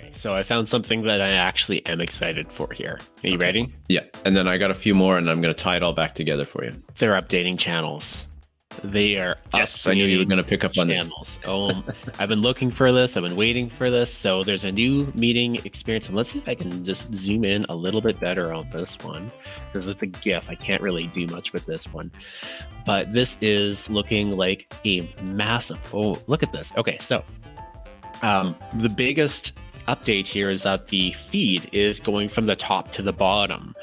Okay, so I found something that I actually am excited for here. Are you okay. ready? Yeah, and then I got a few more, and I'm going to tie it all back together for you. They're updating channels. They are yes. I knew you were going to pick up on channels. this. oh, I've been looking for this. I've been waiting for this. So there's a new meeting experience, and let's see if I can just zoom in a little bit better on this one because it's a GIF. I can't really do much with this one, but this is looking like a massive. Oh, look at this. Okay, so um, the biggest update here is that the feed is going from the top to the bottom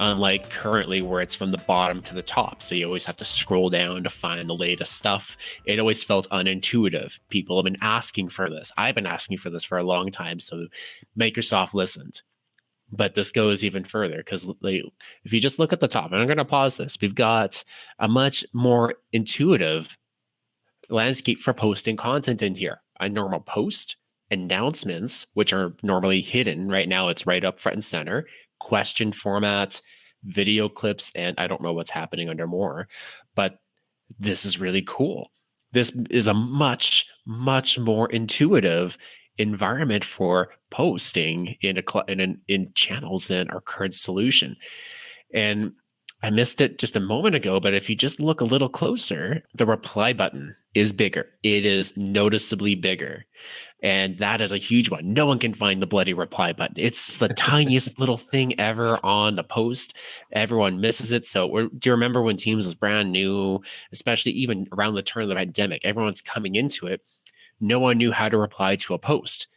unlike currently where it's from the bottom to the top. So you always have to scroll down to find the latest stuff. It always felt unintuitive. People have been asking for this. I've been asking for this for a long time. So Microsoft listened. But this goes even further because if you just look at the top, and I'm going to pause this, we've got a much more intuitive landscape for posting content in here. A normal post, announcements, which are normally hidden. Right now, it's right up front and center question format, video clips, and I don't know what's happening under more, but this is really cool. This is a much, much more intuitive environment for posting in a in, an, in channels than our current solution. And I missed it just a moment ago, but if you just look a little closer, the reply button is bigger. It is noticeably bigger. And that is a huge one. No one can find the bloody reply button. It's the tiniest little thing ever on the post. Everyone misses it. So, do you remember when Teams was brand new, especially even around the turn of the pandemic? Everyone's coming into it. No one knew how to reply to a post.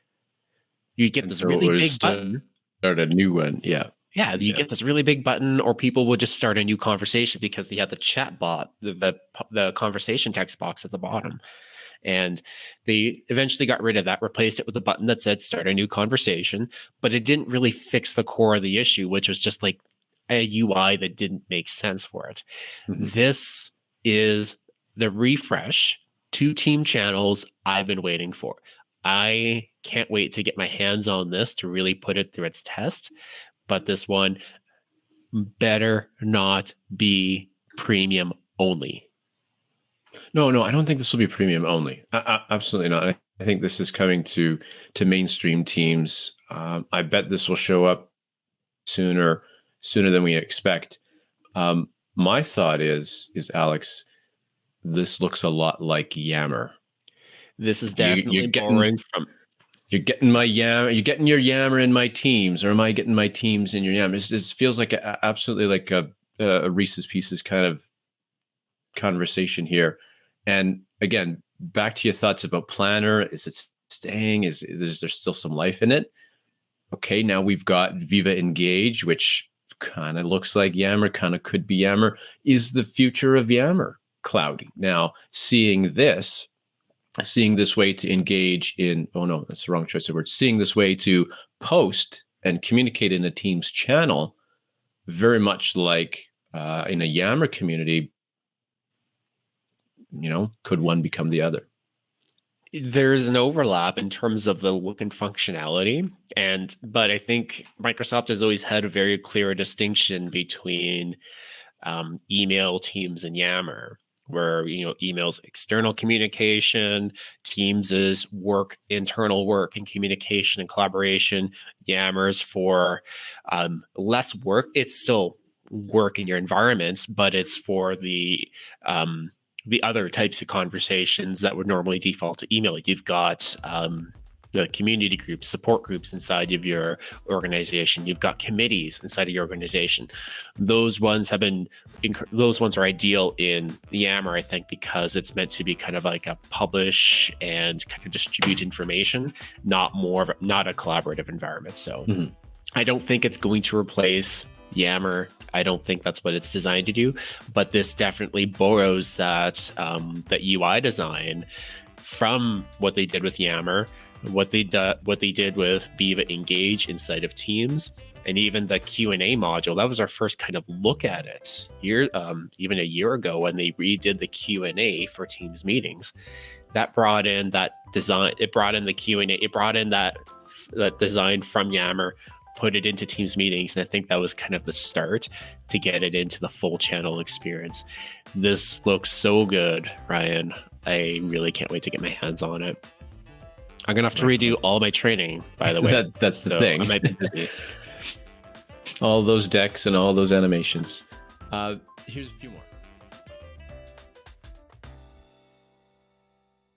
You get this so really big button. Start a new one. Yeah yeah, you yeah. get this really big button, or people will just start a new conversation because they have the chat bot, the, the, the conversation text box at the bottom. And they eventually got rid of that, replaced it with a button that said start a new conversation, but it didn't really fix the core of the issue, which was just like a UI that didn't make sense for it. Mm-hmm. This is the refresh to team channels I've been waiting for. I can't wait to get my hands on this to really put it through its test but this one better not be premium only. No, no, I don't think this will be premium only. i absolutely not. I, I, think this is coming to to mainstream teams. Um, I bet this will show up sooner sooner than we expect. Um, my thought is is Alex, this looks a lot like Yammer. This is definitely you, borrowing getting, from you're getting my yam you're getting your yammer in my teams or am i getting my teams in your yammer it feels like a, absolutely like a, a reese's pieces kind of conversation here. And again back to your thoughts about planner. Is it staying? Is, is there still some life in it? Okay now we've got viva engage which kind of looks like yammer kind of could be yammer. Is the future of yammer cloudy? Now seeing this seeing this way to engage in oh no that's the wrong choice of words seeing this way to post and communicate in a team's channel very much like uh, in a yammer community you know could one become the other? There's an overlap in terms of the look and functionality and but i think microsoft has always had a very clear distinction between um, email teams and yammer where you know emails external communication teams is work internal work and communication and collaboration yammers for um, less work it's still work in your environments but it's for the um, the other types of conversations that would normally default to email Like you've got um, the community groups, support groups inside of your organization. You've got committees inside of your organization. Those ones have been, those ones are ideal in Yammer, I think, because it's meant to be kind of like a publish and kind of distribute information, not more of a, not a collaborative environment. So mm-hmm. I don't think it's going to replace Yammer. I don't think that's what it's designed to do, but this definitely borrows that um, that UI design from what they did with Yammer what they do, what they did with Viva Engage inside of Teams, and even the Q and A module. That was our first kind of look at it year, um, even a year ago when they redid the Q and A for Teams meetings. That brought in that design. It brought in the Q and A. It brought in that that design from Yammer, put it into Teams meetings, and I think that was kind of the start to get it into the full channel experience. This looks so good, Ryan. I really can't wait to get my hands on it. I'm gonna have to redo all my training. By the way, that, that's the so thing. I might be busy. all those decks and all those animations. Uh, here's a few more.